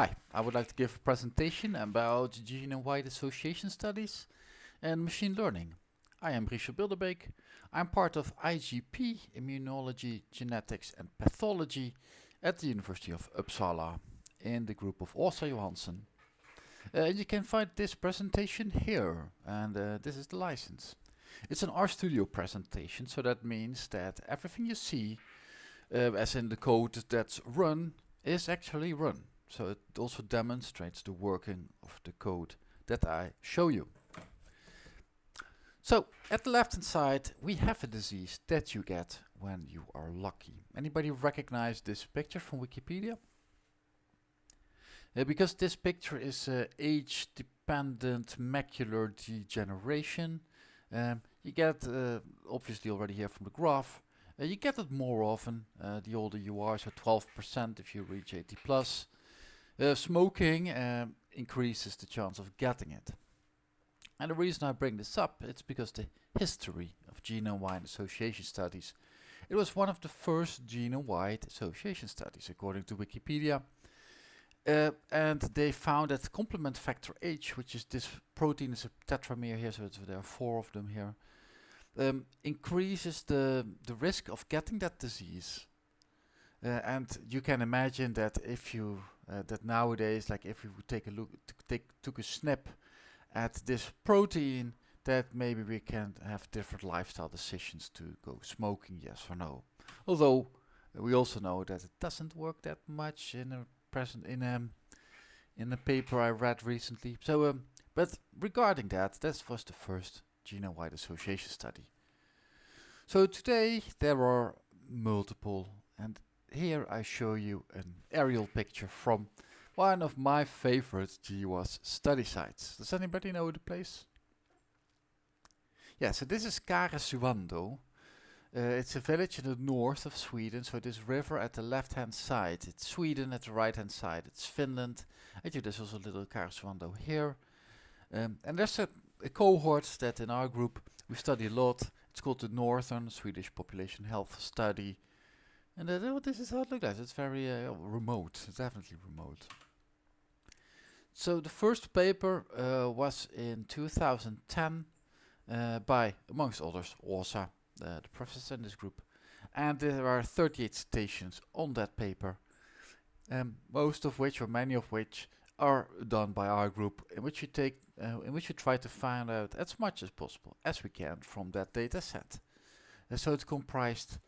Hi, I would like to give a presentation about genome-wide association studies and machine learning. I am Richard Bilderbeek. I'm part of IGP, Immunology, Genetics and Pathology at the University of Uppsala in the group of Åsa Johansson. Uh, you can find this presentation here and uh, this is the license. It's an RStudio presentation so that means that everything you see uh, as in the code that's run is actually run. So it also demonstrates the working of the code that I show you. So at the left hand side we have a disease that you get when you are lucky. Anybody recognize this picture from Wikipedia? Uh, because this picture is uh, age dependent macular degeneration. Um, you get uh, obviously already here from the graph. Uh, you get it more often uh, the older you are, so 12% if you reach 80 plus. Uh, smoking um, increases the chance of getting it. And the reason I bring this up, it's because the history of genome-wide association studies. It was one of the first genome-wide association studies, according to Wikipedia. Uh, and they found that complement factor H, which is this protein is a tetramer here, so there are four of them here, um, increases the, the risk of getting that disease. Uh, and you can imagine that if you uh, that nowadays, like if we would take a look, take took a snap at this protein, that maybe we can have different lifestyle decisions to go smoking, yes or no. Although uh, we also know that it doesn't work that much in a present in a um, in a paper I read recently. So, um, but regarding that, that was the first genome-wide association study. So today there are multiple and here I show you an aerial picture from one of my favorite GWAS study sites. Does anybody know the place? Yeah, so this is Karesuando. Uh, it's a village in the north of Sweden, so this river at the left hand side. It's Sweden at the right hand side. It's Finland. Actually, there's also a little Karesuando here. Um, and there's a, a cohort that in our group we study a lot. It's called the Northern Swedish Population Health Study and uh, this is how it looks like. It's very uh, remote. It's definitely remote. So the first paper uh, was in 2010 uh, by, amongst others, Åsa, the professor in this group. And there are 38 citations on that paper, um, most of which, or many of which, are done by our group, in which we take, uh, in which we try to find out as much as possible as we can from that data set. Uh, so it's comprised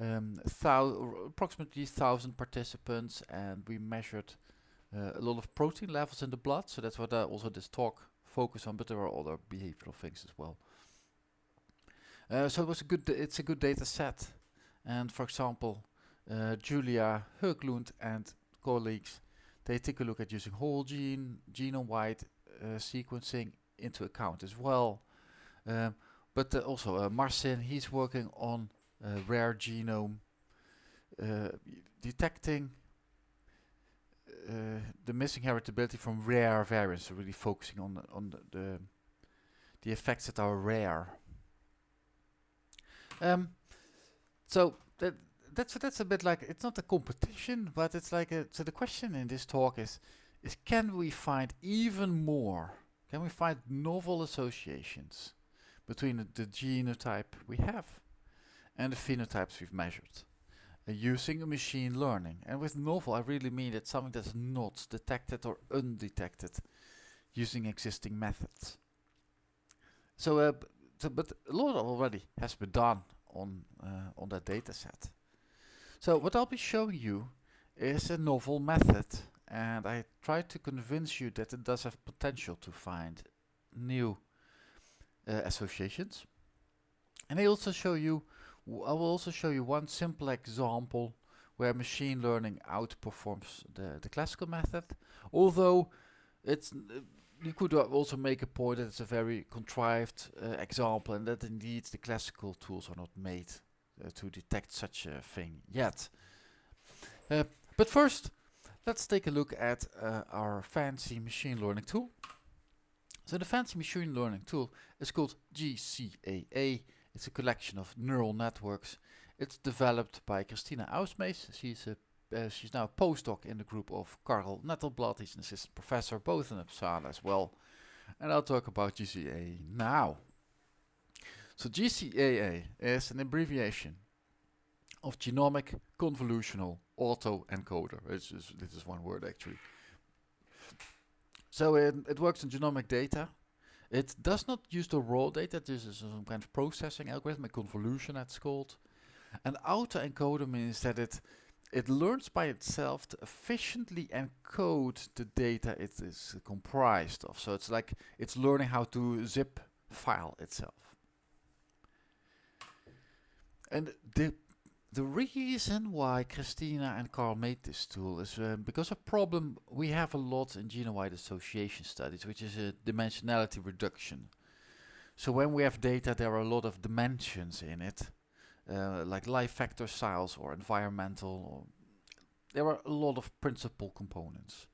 um, approximately 1,000 participants and we measured uh, a lot of protein levels in the blood. So that's what uh, also this talk focus on, but there are other behavioral things as well. Uh, so it was a good, it's a good data set. And for example, uh, Julia Höglund and colleagues, they take a look at using whole gene, genome-wide uh, sequencing into account as well. Um, but uh, also Marcin, he's working on rare genome uh, detecting uh, the missing heritability from rare variants, so really focusing on the, on the, the, the effects that are rare. Um, so that that's that's a bit like it's not a competition, but it's like a, so. The question in this talk is is can we find even more? Can we find novel associations between the, the genotype we have and the phenotypes we've measured uh, using machine learning. And with novel, I really mean it's something that's not detected or undetected using existing methods. So, uh, so but a lot already has been done on uh, on that data set. So what I'll be showing you is a novel method and I try to convince you that it does have potential to find new uh, associations. And I also show you I will also show you one simple example where machine learning outperforms the, the classical method. Although it's uh, you could also make a point that it's a very contrived uh, example and that indeed the classical tools are not made uh, to detect such a thing yet. Uh, but first, let's take a look at uh, our fancy machine learning tool. So the fancy machine learning tool is called GCAE it's a collection of neural networks. It's developed by Kristiina Ausmees. She's a uh, she's now a postdoc in the group of Carl Nettelblad. He's an assistant professor both in Uppsala as well. And I'll talk about GCAE now. So GCAE is an abbreviation of Genomic Convolutional Autoencoder. It's just, this is one word actually. So it, it works on genomic data. It does not use the raw data. This is some kind of processing algorithm, a convolution that's called. An autoencoder means that it it learns by itself to efficiently encode the data it is comprised of. So it's like it's learning how to zip file itself. And the the reason why Kristiina and Carl made this tool is uh, because a problem we have a lot in genome-wide association studies, which is a dimensionality reduction. So when we have data, there are a lot of dimensions in it, uh, like life factor size or environmental. Or there are a lot of principal components.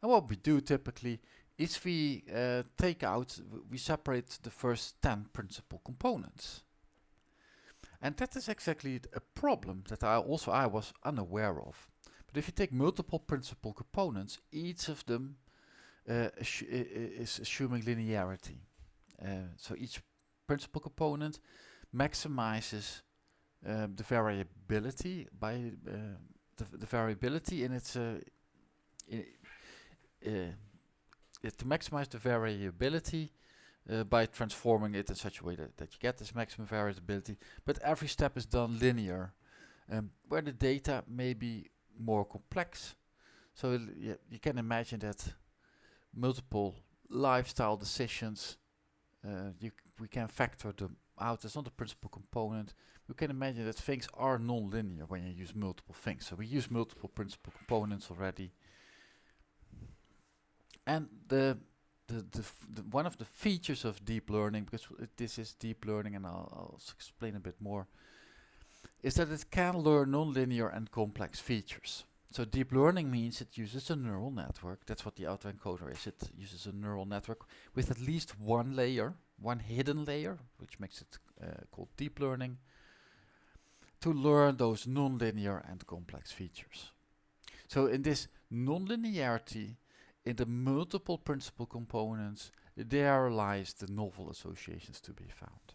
And what we do typically is we uh, take out, we separate the first 10 principal components. And that is exactly a problem that I also I was unaware of. But if you take multiple principal components, each of them uh, is assuming linearity. Uh, so each principal component maximizes um, the variability by uh, the, the, variability in its uh, in, uh, to maximize the variability uh, by transforming it in such a way that, that you get this maximum variability. But every step is done linear, um, where the data may be more complex. So yeah, you can imagine that multiple lifestyle decisions, uh, we can factor them out. It's not a principal component. You can imagine that things are non-linear when you use multiple things. So we use multiple principal components already. And the the, the, the, one of the features of deep learning, because this is deep learning and I'll, I'll explain a bit more, is that it can learn nonlinear and complex features. So deep learning means it uses a neural network. That's what the autoencoder is. It uses a neural network with at least one layer, one hidden layer, which makes it uh, called deep learning, to learn those nonlinear and complex features. So in this nonlinearity, in the multiple principal components, there lies the novel associations to be found.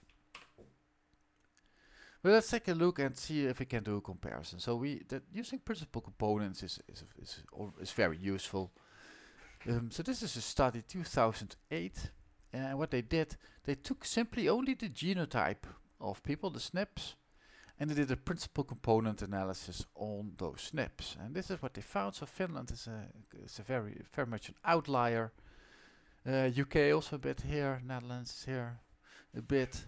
Well, let's take a look and see if we can do a comparison. So we using principal components is is is, is very useful. Um, so this is a study 2008, and what they did, they took simply only the genotype of people, the SNPs, and they did a principal component analysis on those SNPs. And this is what they found. So Finland is a, is a very, very much an outlier. Uh, UK also a bit here, Netherlands is here a bit.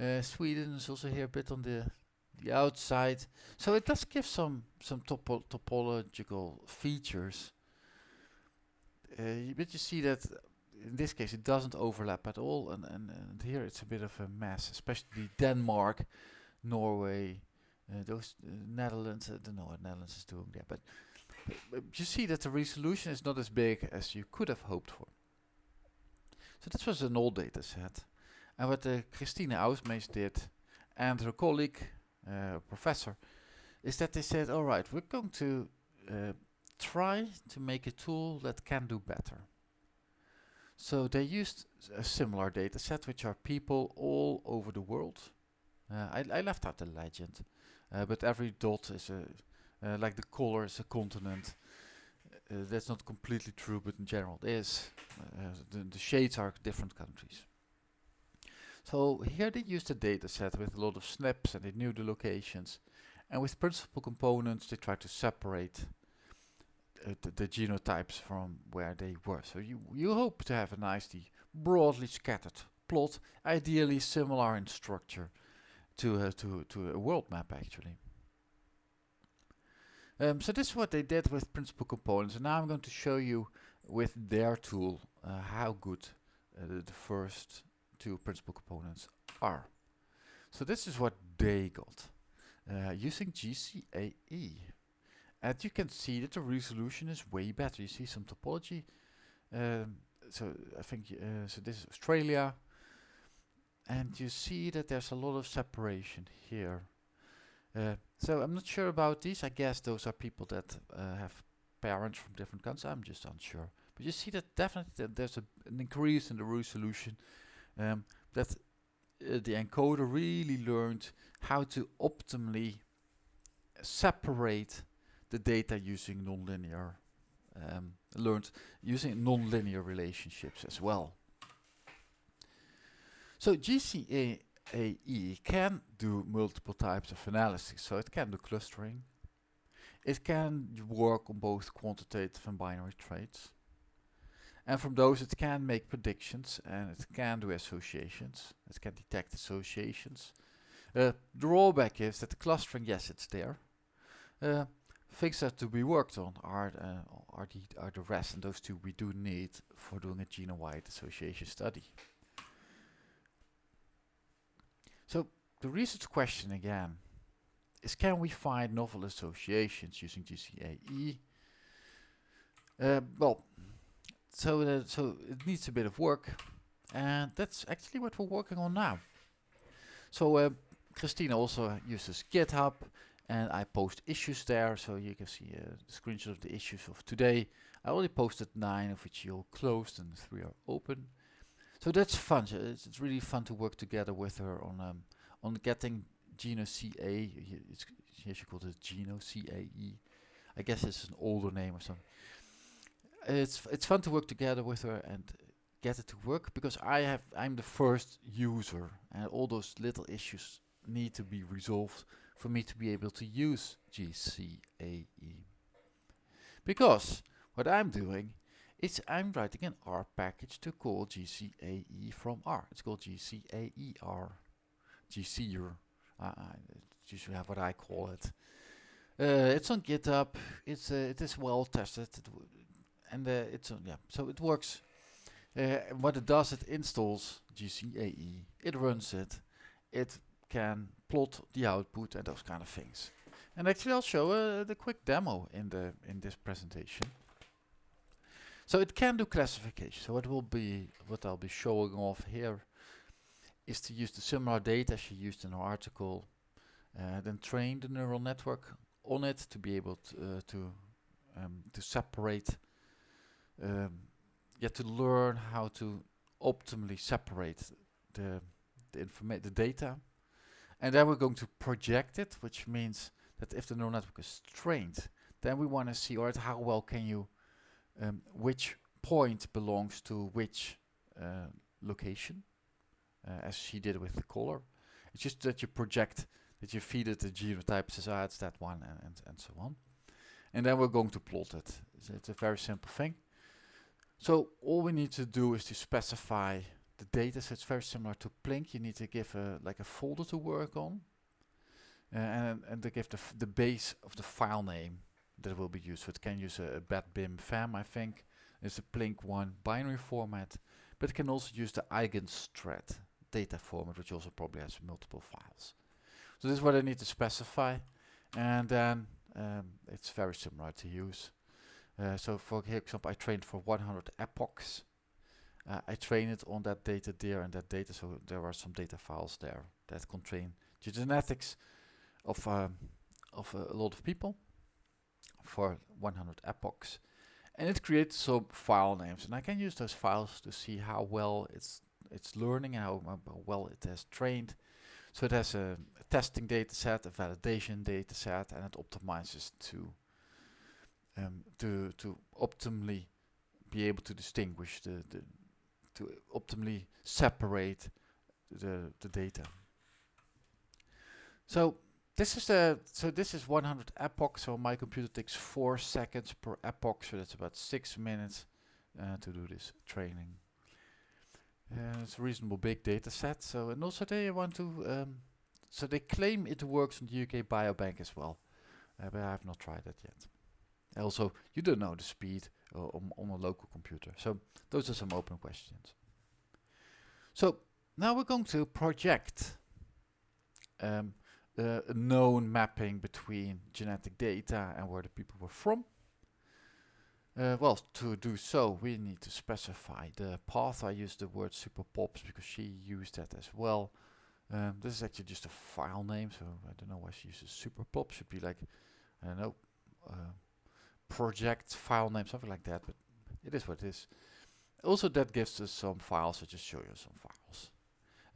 Uh, Sweden is also here a bit on the the outside. So it does give some some topo topological features. Uh, but you see that in this case it doesn't overlap at all, and, and, and here it's a bit of a mess, especially Denmark Norway, uh, those uh, Netherlands. I don't know what Netherlands is doing there, but, but, you see that the resolution is not as big as you could have hoped for. So this was an old data set. And what uh, Kristiina Ausmees did and her colleague, uh, professor, is that they said, all right, we're going to uh, try to make a tool that can do better. So they used a similar data set, which are people all over the world I, I left out the legend, uh, but every dot is a, uh, like the color is a continent. that's not completely true, but in general it is. The, the shades are different countries. So here they used a data set with a lot of SNPs and they knew the locations. And with principal components they tried to separate uh, the, the, genotypes from where they were. So you, you hope to have a nicely broadly scattered plot, ideally similar in structure to uh, to to a world map actually. Um, so this is what they did with principal components, and now I'm going to show you with their tool uh, how good uh, the, first two principal components are. So this is what they got uh, using GCAE. And you can see that the resolution is way better. You see some topology. Um, so I think uh, so. This is Australia, and you see that there's a lot of separation here. Uh, so I'm not sure about these. I guess those are people that uh, have parents from different countries. I'm just unsure. But you see that definitely that there's a, an increase in the resolution. Um, that uh, the encoder really learned how to optimally separate the data using nonlinear um, learned using nonlinear relationships as well. So GCAE can do multiple types of analysis. So it can do clustering. It can work on both quantitative and binary traits. And from those it can make predictions and it can do associations. It can detect associations. Uh, drawback is that the clustering, yes, it's there. Uh, things that to be worked on are uh, are the are the rest, and those two we do need for doing a genome-wide association study. So the research question again is: Can we find novel associations using GCAE? Uh, well, so uh, so it needs a bit of work, and that's actually what we're working on now. So uh, Kristiina also uses GitHub, and I post issues there, so you can see uh, the screenshot of the issues of today. I only posted nine, of which you closed, and three are open. So that's fun. It's, it's, really fun to work together with her on um, on getting Geno CA. It's, here she called it Geno CAE. I guess it's an older name or something it's it's fun to work together with her and get it to work because I have I'm the first user and all those little issues need to be resolved for me to be able to use GCAE. Because what I'm doing is I'm writing an R package to call GCAE from R. It's called GCAER. GCer. Uh, it's usually what I call it. Uh, it's on GitHub. It's uh, it is well tested. And uh, it's uh, yeah, so it works. Uh, what it does, it installs GCAE, it runs it, it can plot the output and those kind of things. And actually, I'll show uh, the quick demo in the in this presentation. So it can do classification. So what will be what I'll be showing off here is to use the similar data she used in her article, uh, then train the neural network on it to be able to, uh, to um, to separate um, have to learn how to optimally separate the the information, the data, and then we're going to project it, which means that if the neural network is trained, then we want to see, alright, how well can you, um, which point belongs to which uh, location, uh, as she did with the color. It's just that you project, that you feed it the genotype, says, ah, it's that one, and, and, and so on. And then we're going to plot it. It's, it's a very simple thing. So all we need to do is to specify the data. So it's very similar to Plink. You need to give a like a folder to work on, uh, and and to give the the base of the file name that will be used. So it can use a, a BED-BIM FAM, I think. It's a Plink one binary format, but it can also use the Eigenstrat data format, which also probably has multiple files. So this is what I need to specify, and then um, it's very similar to use. Uh, so for example, I trained for 100 epochs. Uh, I train it on that data there and that data, so there are some data files there that contain the genetics of um, of a lot of people for 100 epochs. And it creates some file names, and I can use those files to see how well it's it's learning, how, well it has trained. So it has a, a testing data set, a validation data set, and it optimizes to um, to to optimally be able to distinguish the, the to optimally separate the the data. So this is the so this is 100 epochs. So my computer takes four seconds per epoch, so that's about six minutes uh, to do this training. Uh, it's a reasonable big data set. So and also they want to um, so they claim it works on the UK Biobank as well, uh, but I have not tried that yet. Also, you don't know the speed uh, on, on a local computer. So those are some open questions. So now we're going to project um, uh, a known mapping between genetic data and where the people were from. Uh, well, to do so, we need to specify the path. I used the word superpops because she used that as well. Um, this is actually just a file name, so I don't know why she uses superpop. Should be like, I don't know, uh, project file name, something like that, but it is what it is. Also, that gives us some files, so just show you some files.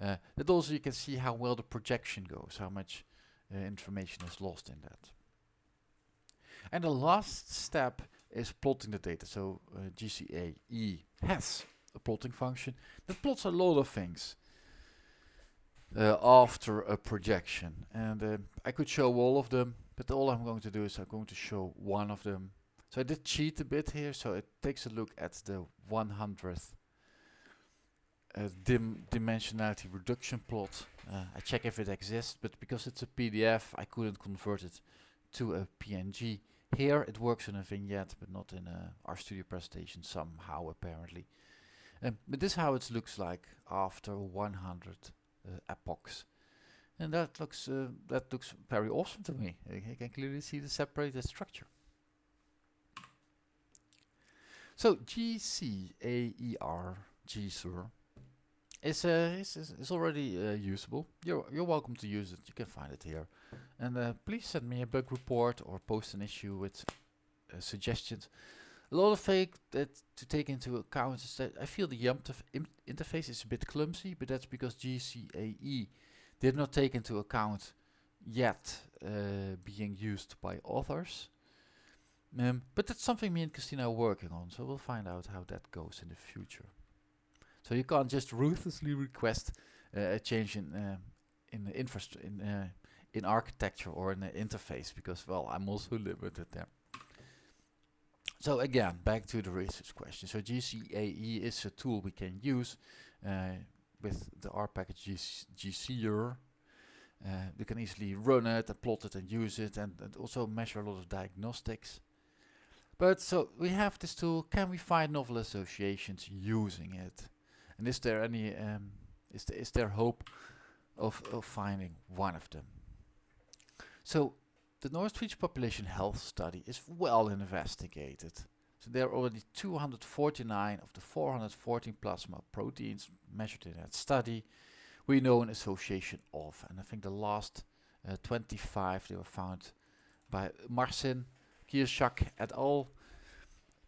Uh, that also you can see how well the projection goes, how much uh, information is lost in that. And the last step is plotting the data. So uh, GCAE has a plotting function that plots a lot of things uh, after a projection. And uh, I could show all of them, but all I'm going to do is I'm going to show one of them. So I did cheat a bit here, so it takes a look at the 100th uh, dim dimensionality reduction plot. Uh, I check if it exists, but because it's a PDF, I couldn't convert it to a PNG. Here it works in a vignette, but not in a RStudio presentation somehow apparently. Um, but this is how it looks like after 100 uh, epochs. And that looks uh, that looks very awesome to me. I, can clearly see the separated structure. So GCAER, GSUR, is, uh, is, is already uh, usable. You're, you're welcome to use it. You can find it here. And uh, please send me a bug report or post an issue with uh, suggestions. A lot of things that to take into account is that I feel the YUMP interface is a bit clumsy, but that's because GCAE did not take into account yet uh, being used by authors. Um, but that's something me and Kristiina are working on, so we'll find out how that goes in the future. So you can't just ruthlessly request uh, a change in uh, in the infrastructure in uh, in architecture or in the interface because well I'm also limited there. So again, back to the research question. So GCAE is a tool we can use uh, with the R package GC GCR. Uh, we can easily run it and plot it and use it and, and also measure a lot of diagnostics. But so we have this tool, can we find novel associations using it? And is there any um, is there is there hope of of finding one of them? So the North Swedish Population Health Study is well investigated. So there are already 249 of the 414 plasma proteins measured in that study. We know an association of, and I think the last uh, 25 they were found by Marcin, Kierczak et al.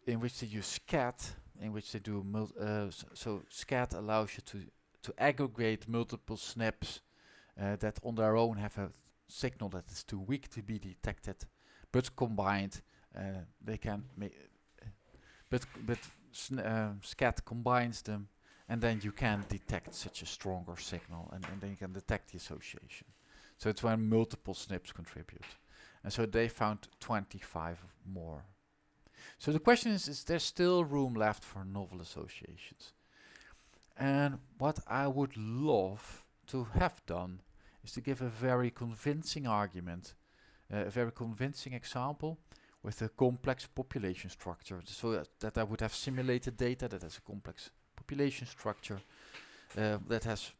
in which they use SKAT in which they do uh, so SKAT allows you to to aggregate multiple SNPs uh, that on their own have a signal that is too weak to be detected, but combined uh, they can make. But but uh, SKAT combines them, and then you can detect such a stronger signal, and, and then you can detect the association. So it's when multiple SNPs contribute, and so they found 25 more so the question is, is there still room left for novel associations? And what I would love to have done is to give a very convincing argument, uh, a very convincing example with a complex population structure. So that, that I would have simulated data that has a complex population structure uh, that has,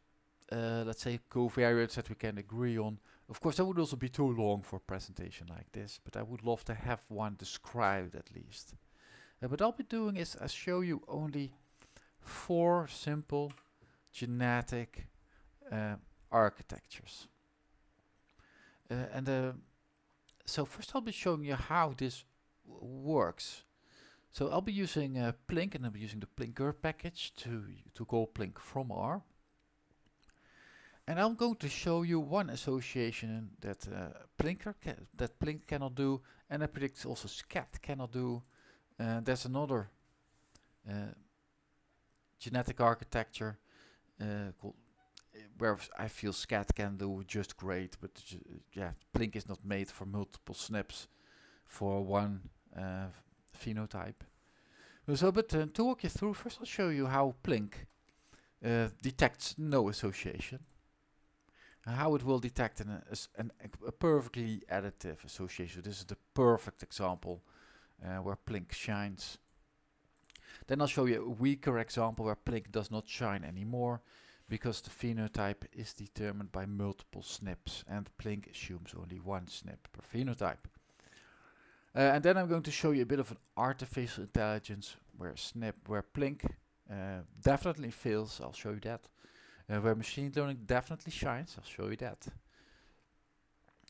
uh, let's say, covariates that we can agree on, of course, that would also be too long for a presentation like this, but I would love to have one described at least. Uh, what I'll be doing is I'll show you only four simple genetic uh, architectures. And so first I'll be showing you how this works. So I'll be using uh, Plink and I'll be using the plinkr package to, to call Plink from R. And I'm going to show you one association that uh, plinkr that Plink cannot do, and I predict also SKAT cannot do. Uh, there's another uh, genetic architecture uh, called uh, where I feel SKAT can do just great, but yeah, Plink is not made for multiple SNPs for one uh, phenotype. So, but to walk you through, first I'll show you how Plink detects no association how it will detect an, an, a perfectly additive association. This is the perfect example uh, where Plink shines. Then I'll show you a weaker example where Plink does not shine anymore because the phenotype is determined by multiple SNPs and Plink assumes only one SNP per phenotype. Uh, and then I'm going to show you a bit of an artificial intelligence where SNP, where Plink uh, definitely fails, I'll show you that, uh, where machine learning definitely shines. I'll show you that.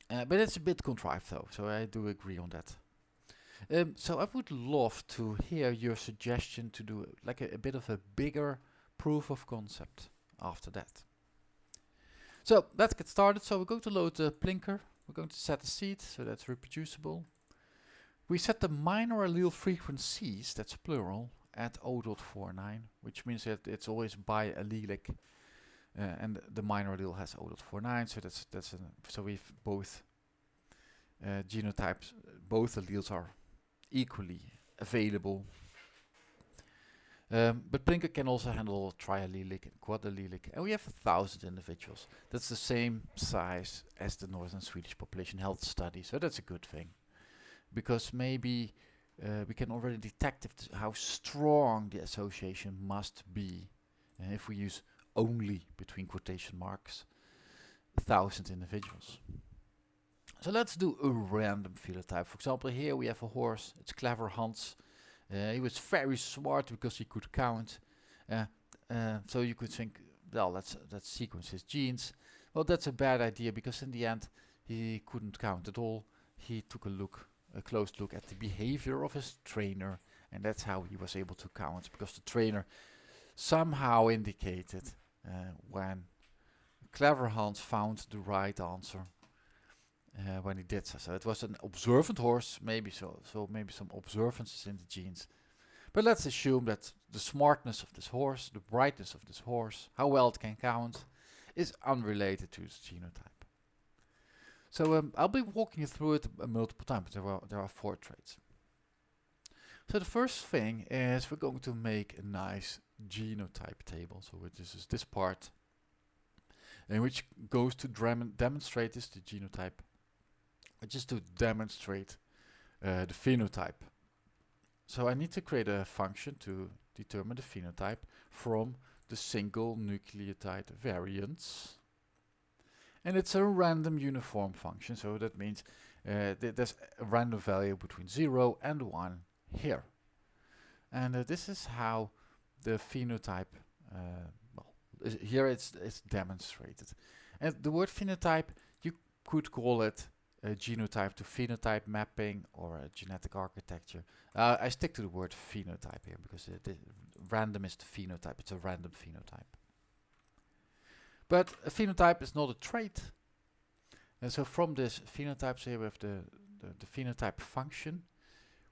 Uh, but it's a bit contrived though, so I do agree on that. Um, so I would love to hear your suggestion to do like a, a bit of a bigger proof of concept after that. So let's get started. So we're going to load the plinkr. We're going to set a seed, so that's reproducible. We set the minor allele frequencies, that's plural, at 0.49, which means that it's always biallelic. Uh, and the minor allele has 0.49, so that's that's an, so we've both uh, genotypes, both alleles are equally available. Um, but plinkr can also handle triallelic and quadallelic, and we have a thousand individuals. That's the same size as the Northern Swedish Population Health Study, so that's a good thing. Because maybe uh, we can already detect how strong the association must be uh, if we use only, between quotation marks, a thousand individuals. So let's do a random phenotype. For example, here we have a horse. It's clever Hans. Uh, he was very smart because he could count. Uh, uh, so you could think, well, let's let's sequence his genes. Well, that's a bad idea because in the end he couldn't count at all. He took a look, a close look at the behavior of his trainer, and that's how he was able to count because the trainer somehow indicated uh, when clever Hans found the right answer uh, when he did so. So it was an observant horse, maybe so, so maybe some observances in the genes. But let's assume that the smartness of this horse, the brightness of this horse, how well it can count, is unrelated to its genotype. So um, I'll be walking you through it uh, multiple times. There are there are four traits. So the first thing is we're going to make a nice genotype table. So this is this part, in which goes to demonstrate this the genotype just to demonstrate uh, the phenotype. So I need to create a function to determine the phenotype from the single nucleotide variants. And it's a random uniform function, so that means uh, th there's a random value between 0 and 1 here. And uh, this is how the phenotype, uh, well, here it's, it's demonstrated. And the word phenotype, you could call it a genotype to phenotype mapping or a genetic architecture. Uh, I stick to the word phenotype here because the random is the phenotype. It's a random phenotype. But a phenotype is not a trait. And so from this phenotypes here have the, the, the phenotype function.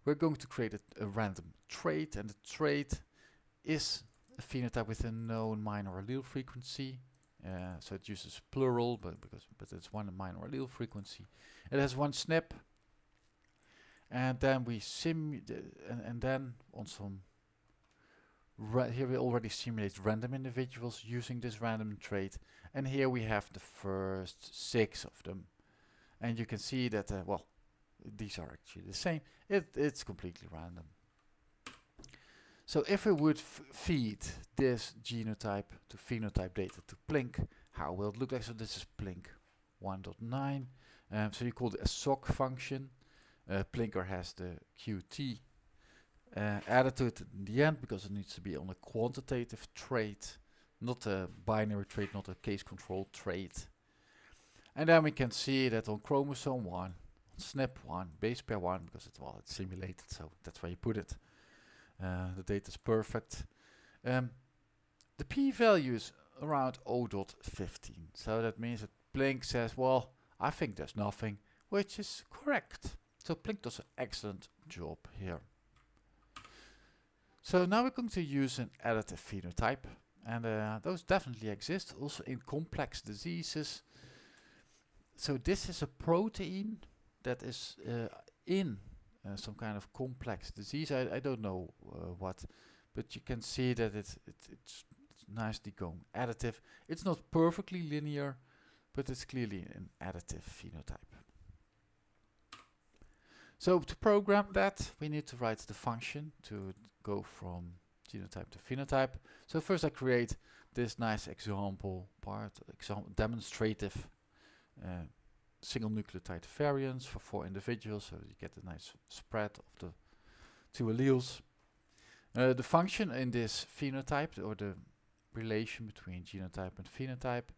We're going to create a, a random trait and the trait is a phenotype with a known minor allele frequency uh, so it uses plural, but because but it's one minor allele frequency. It has one SNP, and then we sim and, and then on some here we already simulate random individuals using this random trait, and here we have the first six of them, and you can see that uh, well these are actually the same. It it's completely random. So if we would feed this genotype to phenotype data to Plink, how will it look like? So this is Plink 1.9. Um, so you call it a SOC function. Uh, plinkr has the Qt uh, added to it in the end because it needs to be on a quantitative trait, not a binary trait, not a case control trait. And then we can see that on chromosome 1, SNP1, base pair 1, because it's, well, it's simulated, so that's where you put it. Uh, the data is perfect. Um, the p-value is around 0.15. So that means that Plink says, well, I think there's nothing, which is correct. So Plink does an excellent job here. So now we're going to use an additive phenotype. And uh, those definitely exist, also in complex diseases. So this is a protein that is uh, in uh, some kind of complex disease. I, I don't know uh, what, but you can see that it's, it's, it's nicely going additive. It's not perfectly linear, but it's clearly an additive phenotype. So to program that, we need to write the function to go from genotype to phenotype. So first I create this nice example part, example demonstrative uh, single nucleotide variants for four individuals, so you get a nice spread of the two alleles. Uh, the function in this phenotype, or the relation between genotype and phenotype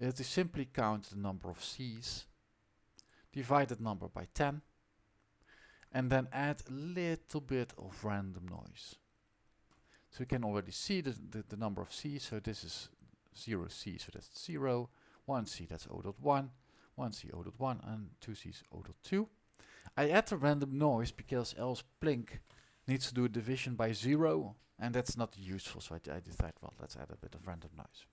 is to simply count the number of C's, divide that number by 10, and then add a little bit of random noise. So we can already see the, the, the number of C's, so this is 0 C, so that's 0, 1 C, that's 0.1, 1 C, 0.1, and 2 C is 0.2. I add the random noise because else Plink needs to do a division by 0, and that's not useful, so I, I decide, well, let's add a bit of random noise.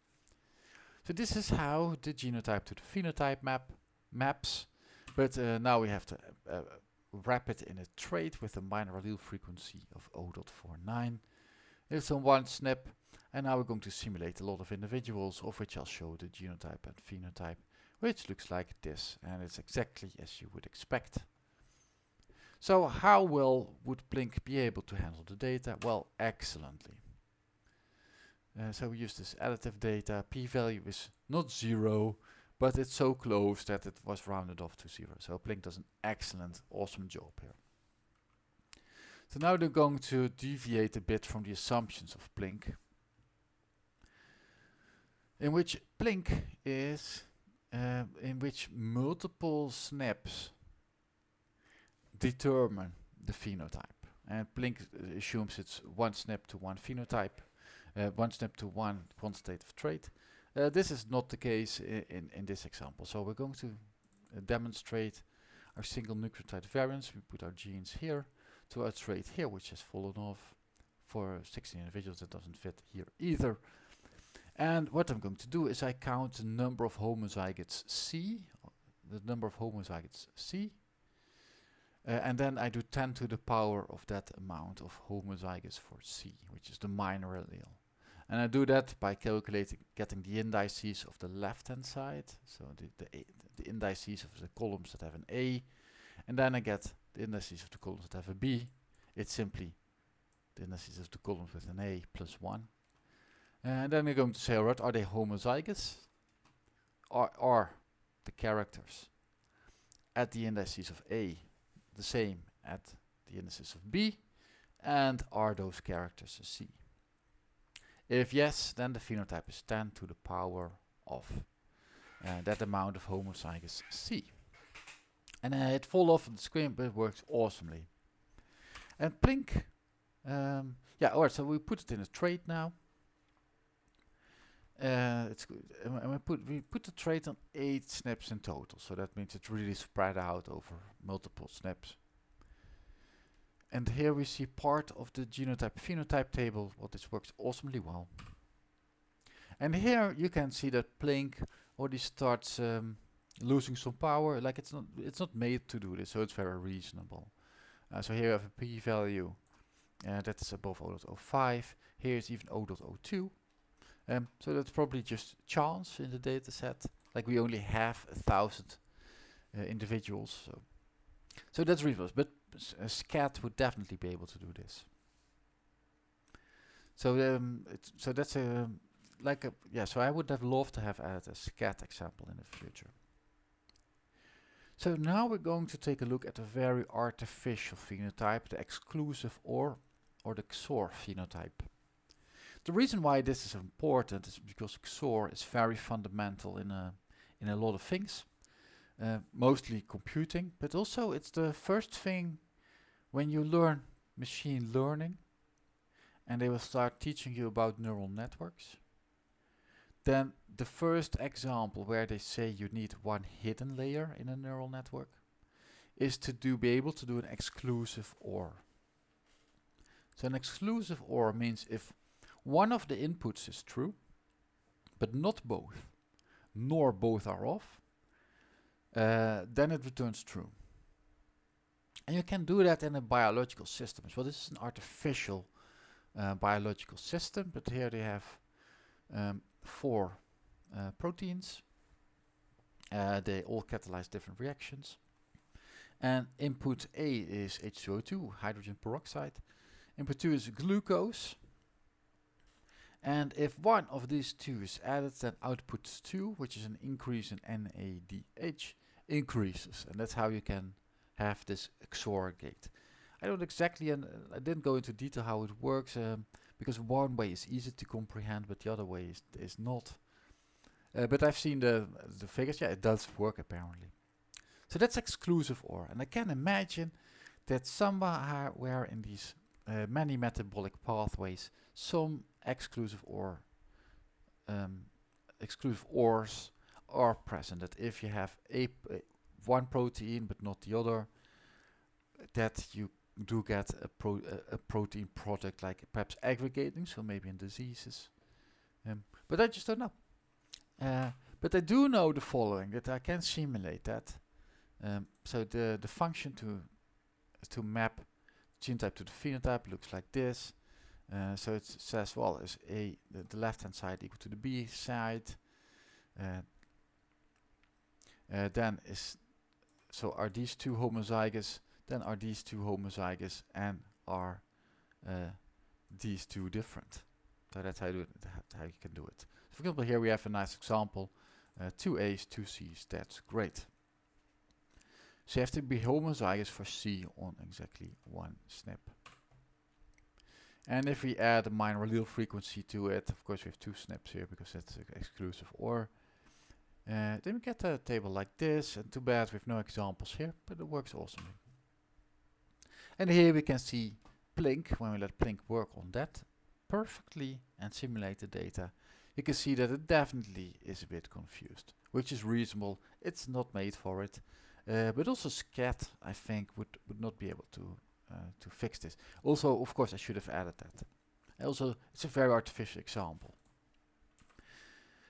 So this is how the genotype to the phenotype map maps, but uh, now we have to uh, wrap it in a trait with a minor allele frequency of 0.49. It's on one SNP, and now we're going to simulate a lot of individuals, of which I'll show the genotype and phenotype, which looks like this, and it's exactly as you would expect. So how well would Plink be able to handle the data? Well, excellently. Uh, so we use this additive data. P-value is not zero, but it's so close that it was rounded off to zero. So Plink does an excellent, awesome job here. So now they're going to deviate a bit from the assumptions of Plink, in which Plink is uh, in which multiple SNPs determine the phenotype. And Plink assumes it's one SNP to one phenotype, uh, one SNP to one quantitative trait. Uh, this is not the case in, in this example. So we're going to demonstrate our single nucleotide variants. We put our genes here to our trait here, which has fallen off for 16 individuals. That doesn't fit here either. And what I'm going to do is I count the number of homozygotes C, the number of homozygotes C, uh, and then I do 10 to the power of that amount of homozygotes for C, which is the minor allele. And I do that by calculating, getting the indices of the left-hand side, so the, the, the indices of the columns that have an A, and then I get the indices of the columns that have a B. It's simply the indices of the columns with an A plus 1. And then we're going to say, alright, are they homozygous? Or are the characters at the indices of A the same at the indices of B? And are those characters a C? If yes, then the phenotype is 10 to the power of uh, that amount of homozygous C. And it fall off the screen, but it works awesomely. And Plink, um, yeah, alright, so we put it in a trait now. Uh, it's good. And we put we put the trait on eight SNPs in total, so that means it's really spread out over multiple SNPs. And here we see part of the genotype phenotype table. Well, this works awesomely well. And here you can see that Plink already starts um, losing some power. Like it's not it's not made to do this, so it's very reasonable. Uh, so here you have a p-value uh, that is above 0.05. Here is even 0.02. Um, so that's probably just chance in the data set. Like we only have a thousand uh, individuals. So, so that's reasonable. But a SKAT would definitely be able to do this. So um, so that's a like a yeah. So I would have loved to have added a SKAT example in the future. So now we're going to take a look at a very artificial phenotype, the exclusive OR or the XOR phenotype. The reason why this is important is because XOR is very fundamental in a, in a lot of things, uh, mostly computing, but also it's the first thing when you learn machine learning and they will start teaching you about neural networks. Then the first example where they say you need one hidden layer in a neural network is to do be able to do an exclusive OR. So an exclusive OR means if one of the inputs is true, but not both, nor both are off, uh, then it returns true. And you can do that in a biological system well. This is an artificial uh, biological system, but here they have um, four uh, proteins. Uh, they all catalyze different reactions. And input A is H2O2, hydrogen peroxide. Input 2 is glucose, and if one of these two is added, then output 2, which is an increase in NADH, increases. And that's how you can have this XOR gate. I don't exactly, and I didn't go into detail how it works, um, because one way is easy to comprehend, but the other way is, is not. Uh, but I've seen the, the figures, yeah, it does work apparently. So that's exclusive OR, and I can imagine that somewhere where in these uh, many metabolic pathways, some exclusive OR, um, exclusive ORs are present. That if you have a, one protein but not the other, that you do get a, pro a, a, protein product like perhaps aggregating, so maybe in diseases. Um, but I just don't know. Uh, but I do know the following, that I can simulate that. Um, so the, the function to, to map genotype to the phenotype looks like this. Uh, so it says, well, is A, the, the left-hand side equal to the B side. Uh, uh, then is, so are these two homozygous then are these two homozygous and are these two different. So that's how, you, how you can do it. For example, here we have a nice example. Two A's, two C's, that's great. So you have to be homozygous for C on exactly one SNP. And if we add a minor allele frequency to it, of course we have two SNPs here because that's exclusive OR. Uh, then we get a table like this, and too bad we have no examples here, but it works awesomely. And here we can see Plink, when we let Plink work on that perfectly and simulate the data, you can see that it definitely is a bit confused, which is reasonable. It's not made for it. Uh, but also SKAT, I think, would, would not be able to to fix this. Also, of course, I should have added that. Also, it's a very artificial example.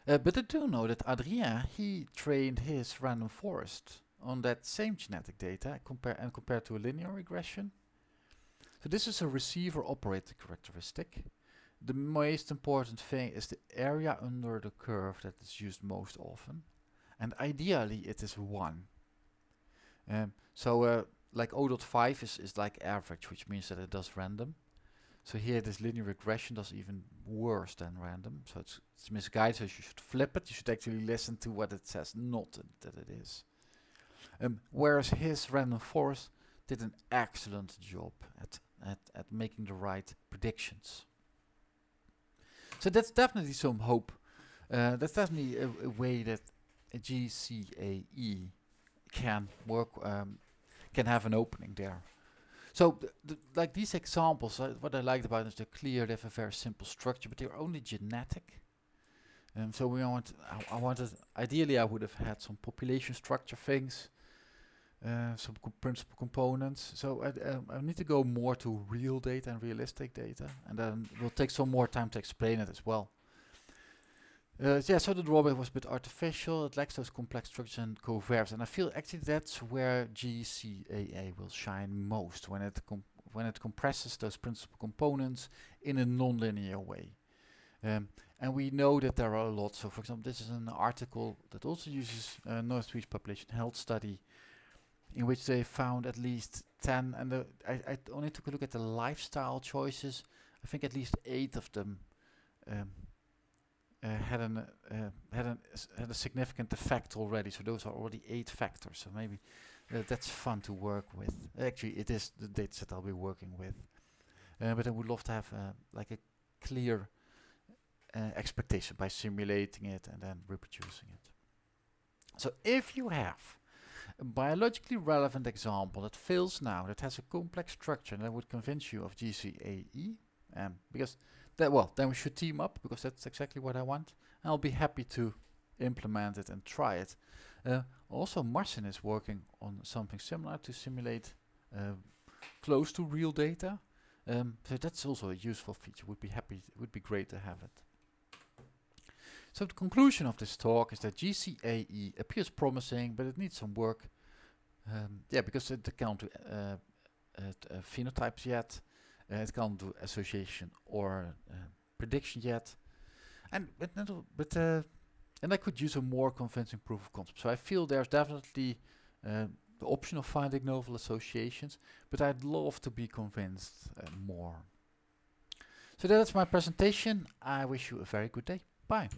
Uh, but I do know that Adrien, he trained his random forest on that same genetic data compare and compared to a linear regression. So this is a receiver operator characteristic. The most important thing is the area under the curve that is used most often. And ideally it is 1. Um, so uh, like 0.5 is, is like average, which means that it does random. So here this linear regression does even worse than random. So it's, it's misguided, so you should flip it. You should actually listen to what it says, not that it is. Um, whereas his random forest did an excellent job at, at, at making the right predictions. So that's definitely some hope. Uh, that's definitely a, a, way that a GCAE can work, um, can have an opening there. So, like these examples, uh, what I liked about them is they're clear, they have a very simple structure, but they're only genetic. Um, so we want, I, I wanted, ideally I would have had some population structure things, uh, some co principal components. So I, um, I need to go more to real data and realistic data, and then we'll take some more time to explain it as well. Uh, yeah, so the drawback was a bit artificial. It lacks those complex structures and covariance, and I feel actually that's where GCAE will shine most when it when it compresses those principal components in a non-linear way. Um, and we know that there are a lot. So, for example, this is an article that also uses uh, North Swedish population health study in which they found at least 10 and the, I, I only took a look at the lifestyle choices I think at least eight of them um, uh, had an uh, had an had a significant effect already. So those are already eight factors. So maybe uh, that's fun to work with. Actually it is the data set I'll be working with. Uh, but I would love to have uh, like a clear uh, expectation by simulating it and then reproducing it. So if you have a biologically relevant example that fails now, that has a complex structure that would convince you of GCAE, um, because that well, then we should team up because that's exactly what I want. And I'll be happy to implement it and try it. Uh, also, Marcin is working on something similar to simulate uh, close to real data. Um, so that's also a useful feature. Would be happy. Would be great to have it. So the conclusion of this talk is that GCAE appears promising, but it needs some work. Um, yeah, because it can't do uh, uh, phenotypes yet. Uh, it can't do association or uh, prediction yet. And but, but uh, and I could use a more convincing proof of concept. So I feel there's definitely uh, the option of finding novel associations, but I'd love to be convinced more. So that's my presentation. I wish you a very good day. Bye.